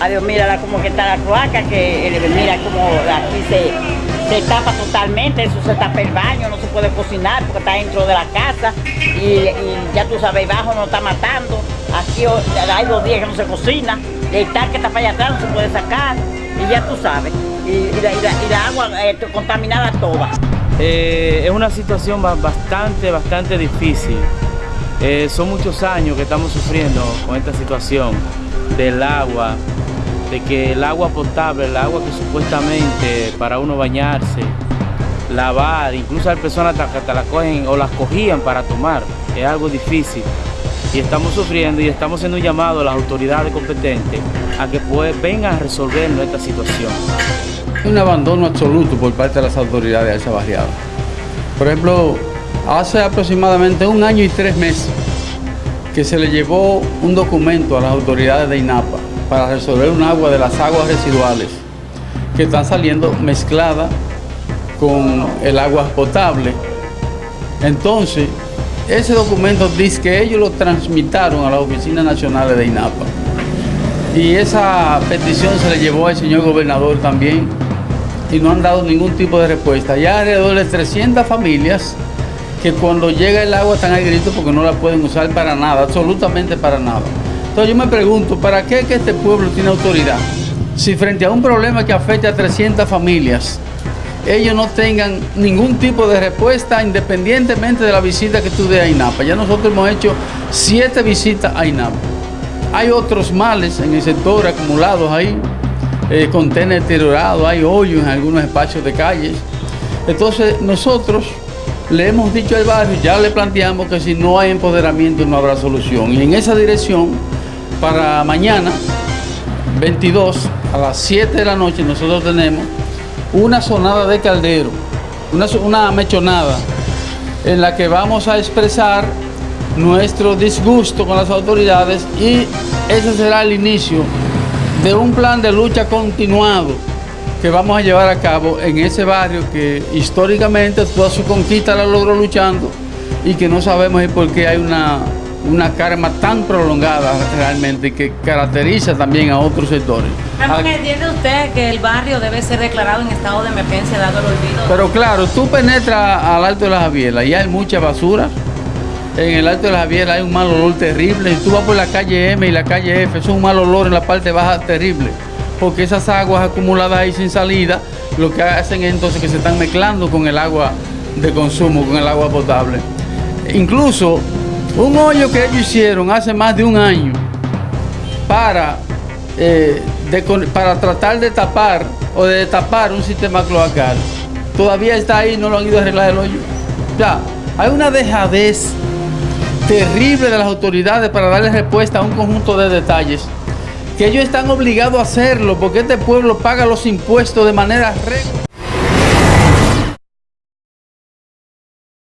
Adiós, mira como que está la cloaca, que eh, mira como aquí se, se tapa totalmente, eso se tapa el baño, no se puede cocinar porque está dentro de la casa y, ya tú sabes, bajo no está matando. Aquí hay dos días que no se cocina, el tanque está para allá atrás, no se puede sacar y ya tú sabes. Y, la, agua eh, contaminada toda. Eh, es una situación bastante, bastante difícil. Son muchos años que estamos sufriendo con esta situación del agua, de que el agua potable, el agua que supuestamente para uno bañarse, lavar, incluso hay personas que la cogen o las cogían para tomar, es algo difícil. Y estamos sufriendo y estamos haciendo un llamado a las autoridades competentes a que pues, vengan a resolver nuestra situación. Un abandono absoluto por parte de las autoridades de esa barriada. Por ejemplo, hace aproximadamente un año y tres meses que se le llevó un documento a las autoridades de INAPA para resolver un agua de las aguas residuales que están saliendo mezclada con el agua potable. Entonces, ese documento dice que ellos lo transmitaron a las oficinas nacionales de INAPA. Y esa petición se le llevó al señor gobernador también y no han dado ningún tipo de respuesta. Ya alrededor de 300 familias que cuando llega el agua están al grito porque no la pueden usar para nada, absolutamente para nada. Entonces yo me pregunto, ¿para qué este pueblo tiene autoridad? Si frente a un problema que afecta a 300 familias, ellos no tengan ningún tipo de respuesta independientemente de la visita que tú des a INAPA. Ya nosotros hemos hecho siete visitas a INAPA. Hay otros males en el sector acumulados ahí, eh, contenedores deteriorados, hay hoyos en algunos espacios de calles. Entonces nosotros le hemos dicho al barrio, ya le planteamos que si no hay empoderamiento no habrá solución. Y en esa dirección, para mañana, 22, a las 7 de la noche, nosotros tenemos una sonada de caldero, una, una mechonada, en la que vamos a expresar nuestro disgusto con las autoridades y ese será el inicio de un plan de lucha continuado que vamos a llevar a cabo en ese barrio que históricamente toda su conquista la logró luchando y que no sabemos por qué hay una, una karma tan prolongada realmente que caracteriza también a otros sectores. ¿Entiende usted que el barrio debe ser declarado en estado de emergencia dado el olvido? Pero claro, tú penetras al Alto de la Javielas y hay mucha basura. En el Alto de la Javielas hay un mal olor terrible. Si tú vas por la calle M y la calle F, es un mal olor en la parte baja terrible porque esas aguas acumuladas ahí sin salida, lo que hacen es entonces que se están mezclando con el agua de consumo, con el agua potable. Incluso un hoyo que ellos hicieron hace más de un año para, eh, para tratar de tapar o de tapar un sistema cloacal, todavía está ahí, no lo han ido a arreglar el hoyo. Ya, hay una dejadez terrible de las autoridades para darle respuesta a un conjunto de detalles que ellos están obligados a hacerlo porque este pueblo paga los impuestos de manera regular.